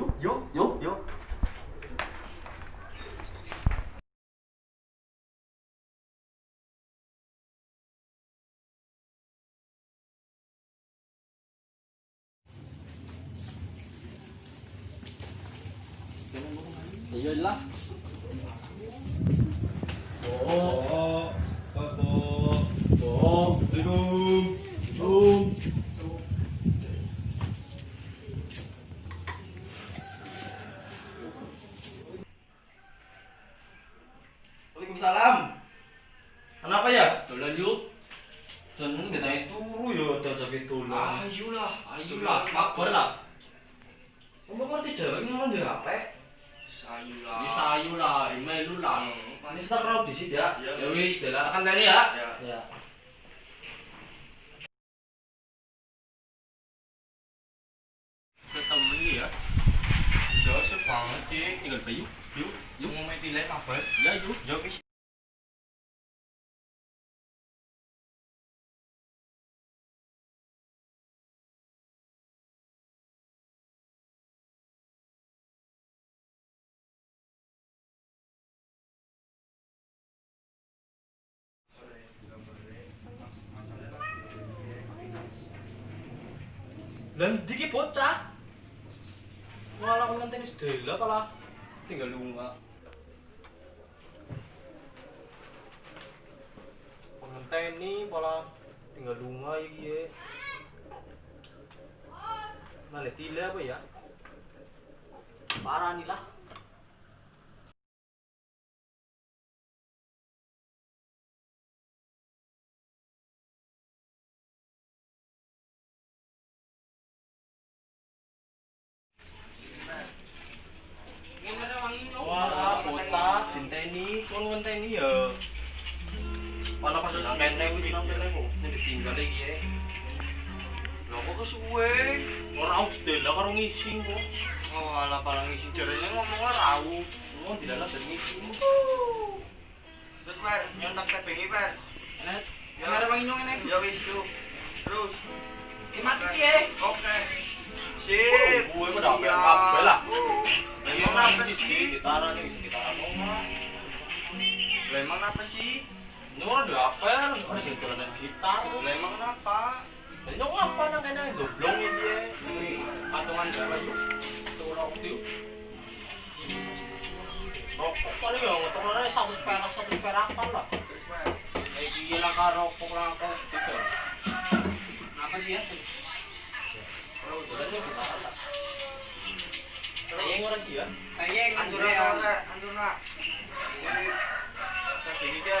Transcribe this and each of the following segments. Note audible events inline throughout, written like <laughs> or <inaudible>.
ke Boba yuk. Yuk, Yuk. yuk. Iya lah. Oh, Bapak. Oh, Assalamualaikum. Zoom. Waalaikumsalam. Kenapa ya? Dolan yuk. Dan ini kita turu ya ada jaga dolan. Ayolah. Ayolah, kabar lah. Kamu ngerti Jawa ini orang dia apa? Sayulah. Bisa ayo lah, melu lah. Manis tak kalau di sini ya. Ya wis, jalan tekan tadi ya. Ya. Ya. Ketemu ya. Ya sebanget sih. Tinggal bayu. Yuk, yuk mau main tilek apa? Ya yuk. Ya wis. Lan diki bocah. Malah aku ngenteni sedela pala tinggal lunga. Ngenteni pala tinggal lunga iki ye. Mana tile apa ya? Parah nih lah. Ditinggal iki ya. Lho kok kesuwe? Ora aku sedela karo ngisi kok. Oh, ala palang isi jarene ngomong rau. Ngomong dilalah dan ngisi. Terus per, nyontak teh bengi per. Enak. Ada wangi nyong enak. Ya wis. Terus. Mati ya. Oke. Sip. Gue udah apa yang kabel lah. Emang apa sih? sih? Ditaruh nih, bisa ditaruh rumah. Lah emang apa sih? Ini orang udah apa ya? Orang sih tulanan gitar. Lah emang apa? Ini nyong apa nang kena goblong ini patungan yuk. Itu orang waktu. Rokok kali ya, ngetok satu perak satu perakan lah. Terus per. Kayak gila kan rokok rokok gitu. Apa sih ya? Terus. udah kita lah. Kayaknya ngurus sih ya. Tayeng anjur ora, anjur. Teh bengi ke.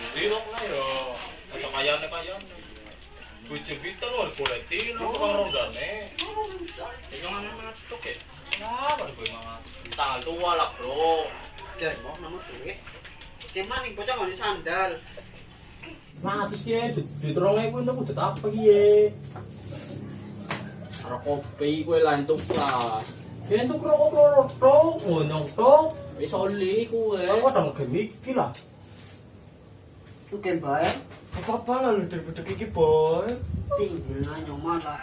kok lah yo. Kata kayane kayane. Bujur kita lu harus boleh tin, lu tukang rondane. Ya jangan masuk ya. Ya, baru gue mama. Tanggal tua lah bro. Ya, mau nama duit. Cuman nih bocah nggak sandal. Nah, terus ya, di terong iku itu udah apa ya? Karo kopi kue lah entuk lah. Ya entuk rokok rokok tok, ngonyong tok. Wis oli kue. Aku kadang gemiki lah. Tuh kan bayar. Apa-apa lah lu daripada iki boy. Tinggal nanya malah.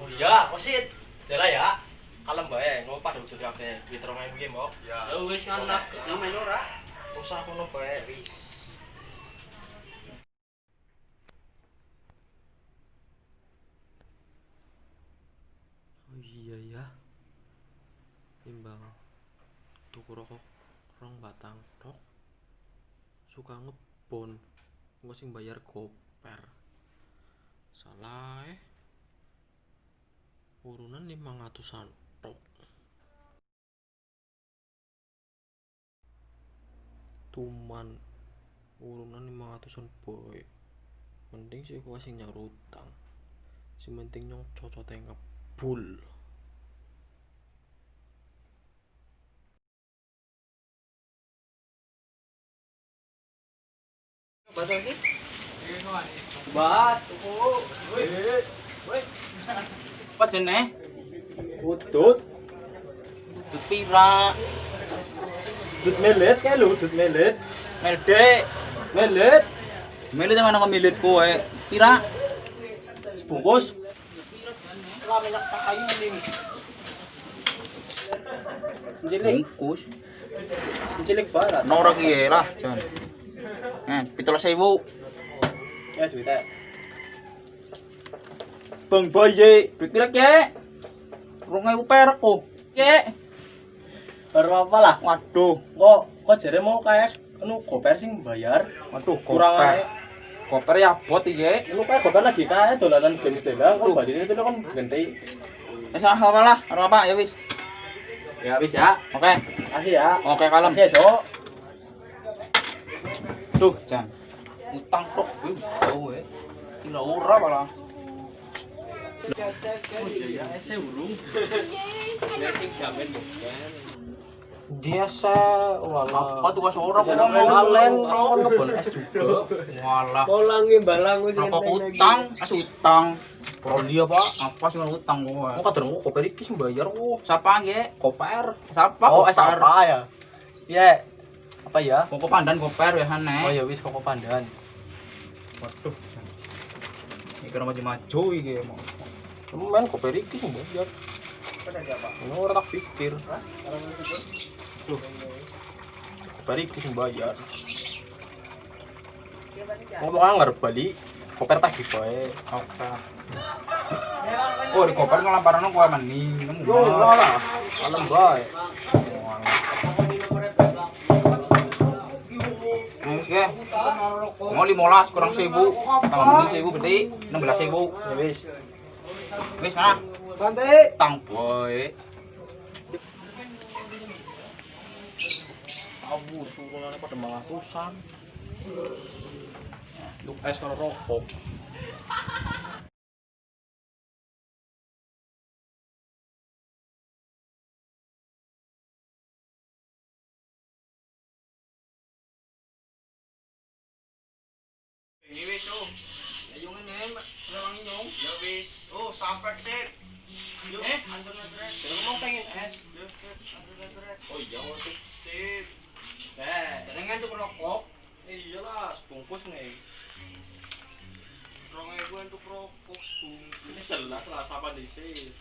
Oh iya, wasit. Jala ya. Kalem bae, ngopo pada ujug kabeh. Di terong iku mbok. Ya. Ya wis anak. Yang main ora? Usah kono bae wis. Oh iya ya. tuku rokok rong batang suka ngebon. Engko sing bayar goper salah eh. Urunan 500an tok tuman urunan 500an boy. Mending sih gua sing nyaur utang si penting nyong cocote ngebul Bas, tuku. Woi. Woi. apa jeneh Udut. Udut pira? Udut melet kae lho, udut melet. melde Melet. melde mana kau milit kowe pira Bungkus. Cilik, bungkus cilik barat. Nora kiye lah, Jan. Eh, pitulah sewu. Ya duitnya. Bang Boye, Duit pira ke? Rong ewu perak kok. Ke? baru apa lah? Waduh, Kok kok jare mau kayak anu goper sing bayar waduh, kurang ae. Koper ya bot iki. Lu kayak goper lagi kayak dolanan games dela kok badine itu kan ganti. Wis ah, apa lah, ora apa ya wis. Ya wis ya. Oke. Kasih ya. Oke, kalem. Kasih ya, Cok. Tuh, Jan. Utang. Kira ora malah. Oh iya ya, saya urung. Ya sing jamin bukan. Biasa, walah. Apa tuh ora kok malen, kon ngebon es juga. Walah. Polangi balang wis Rokok utang, as utang. Kalau dia pak, apa sih mau utang kowe? Mau kadang kok koper iki sing bayar kok. Siapa nge? Koper. Siapa? Oh, es Koper. apa ya? Iya. Apa ya? Kok pandan koper ya hane. Oh ya wis kok pandan. Waduh. Iki ora maju-maju iki mau. Temen koper iki sing bayar. Ini orang tak pikir. Loh. Koper iki sing bayar. Ngomong anggar bali, koper tak bae. Oke. Oh, di koper ngelamparan kowe meni. Nemu. Yo, lah. Alam bae. Ke. Mau 15 kurang 1000. Tambah 1000 berarti 16000. Ya wis. Wis mana? Santai. Tang boy. Abu surunane pada mangatusan. Lu es karo rokok. Ini wis oh. Ayo ngene, rewangi nyong. Ya wis. Oh, sampai Eh? anjir netret. Pengen es. Anjir netret. Oh iya, sip. Sip. Eh, rokok. iyalah sebungkus nih. Rong ewu untuk rokok sebungkus. Ini jelas lah siapa di sini.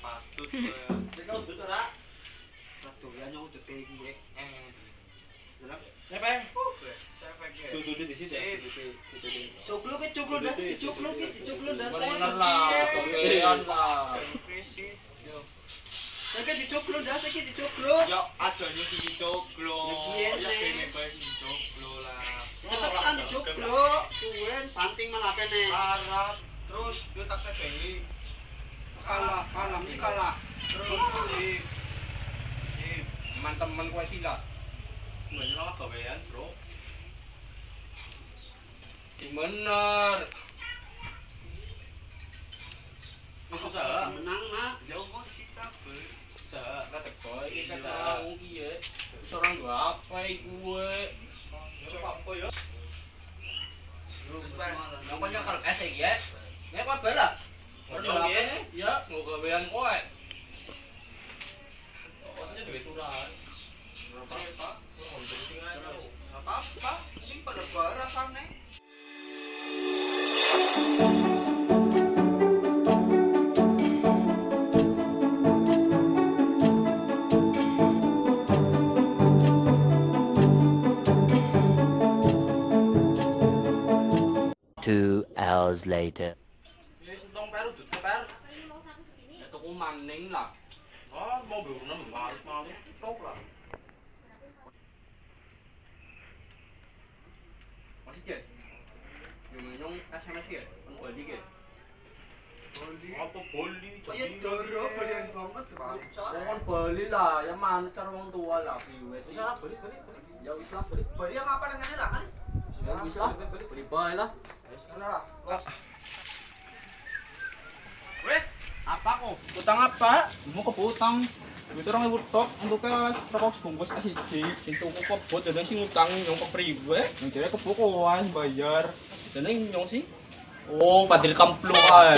Patut. <laughs> Ini kau tuh ora? Ratu ya nyong udah tinggi eh. Eh. Siapa? Tuh tuh di sini. Cuklu ke cuklu dah sih cuklu ke cuklu dah Bener lah, kepean lah. Krisi. Yo. Saya dicuklu dah saya dicuklu. Ya aja. Ya, Ya kene bae lah. Cepetan dicuklu. Suwen banting malah kene. Larat terus yo tak kebengi. Kalah, kalah, mesti kalah. Terus. Sip. Teman-teman kowe silat. Banyak lah gawean, Bro. Sing bener. Wis usaha. Menang nak. Jauh. Lah teko iki kan Iya. ora wong iki ya. Wis ora nggo apa iki kowe. Ya apa ya? Yang punya iki ya. Nek kowe bela. Ora Ngomong apa ya. Ya, nggo gawean kowe. Maksudnya duit turan. Apa-apa. Ini pada barang sana. Two hours later. Ya sentong peru dut per. Ya tuku maning lah. Ah, tok lah. Masih jet. Yung yung SMS ya, ang balik ya. Apa boli? Oh iya doro balian banget bangsa. Wong kan beli lah, ya mana cara wong tua lah. Wis lah beli beli beli. Ya wis lah beli. Beli yang apa dengan lah kan? Ya wis lah. Beli bae lah. Wis ngono lah. Wes. Apa kok? Utang apa? Mau ke utang. Itu orang ibu tok untuk rokok sebungkus ke siji. Sing tuku kebot dan sing utang nyong ke priwe. Yang jadi kebukuan bayar. Dan yang nyong sih. Oh, padil kamplo ae.